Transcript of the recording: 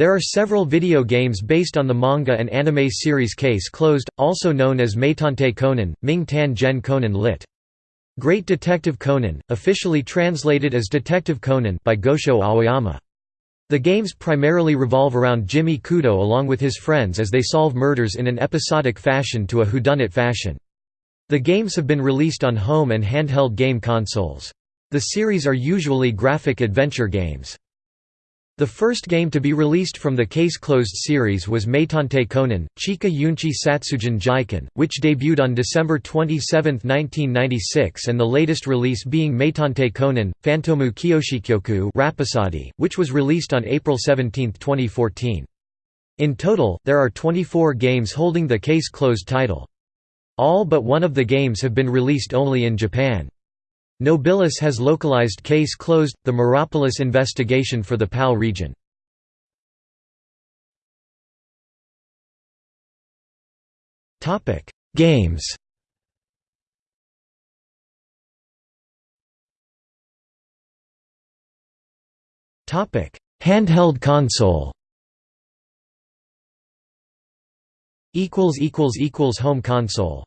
There are several video games based on the manga and anime series Case Closed, also known as Meitantei Conan, Ming Tan Gen Conan lit. Great Detective Conan, officially translated as Detective Conan by Gosho Aoyama. The games primarily revolve around Jimmy Kudo along with his friends as they solve murders in an episodic fashion to a whodunit fashion. The games have been released on home and handheld game consoles. The series are usually graphic adventure games. The first game to be released from the Case Closed series was Meitantei Conan, Chika Yunchi Satsujin Jiken, which debuted on December 27, 1996 and the latest release being Meitantei Conan, Phantomu Kyoshikyoku Rapisade, which was released on April 17, 2014. In total, there are 24 games holding the Case Closed title. All but one of the games have been released only in Japan. Nobilis has localized Case Closed, the Mirapolis investigation for the PAL region. Games. Handheld console. Home console